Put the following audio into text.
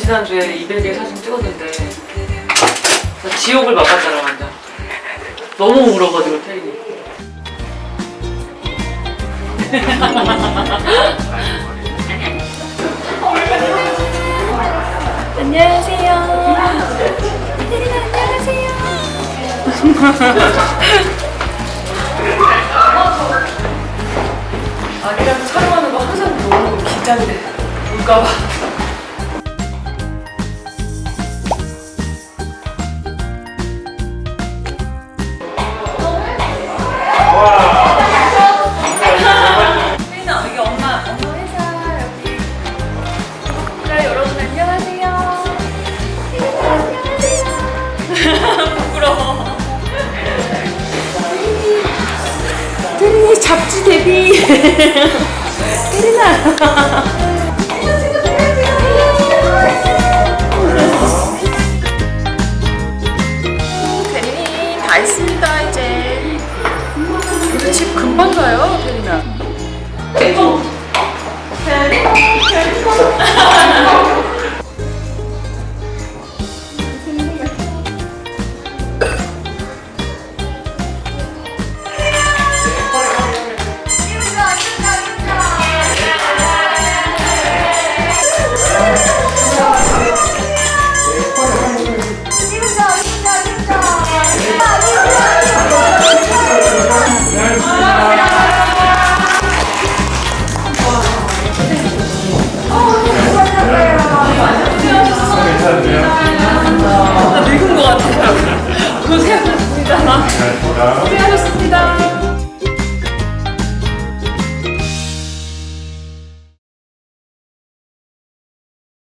지난주에 200개 사진 찍었는데 지옥을 맛봤잖아 완전 너무 울어가지고 태린이 안녕하세요. 태린아 안녕하세요. 아기랑 촬영하는 거 항상 너무 긴장돼 울까봐 잡지 데뷔. 다 했습니다 이제. 우리 집 금방 가요 태린아.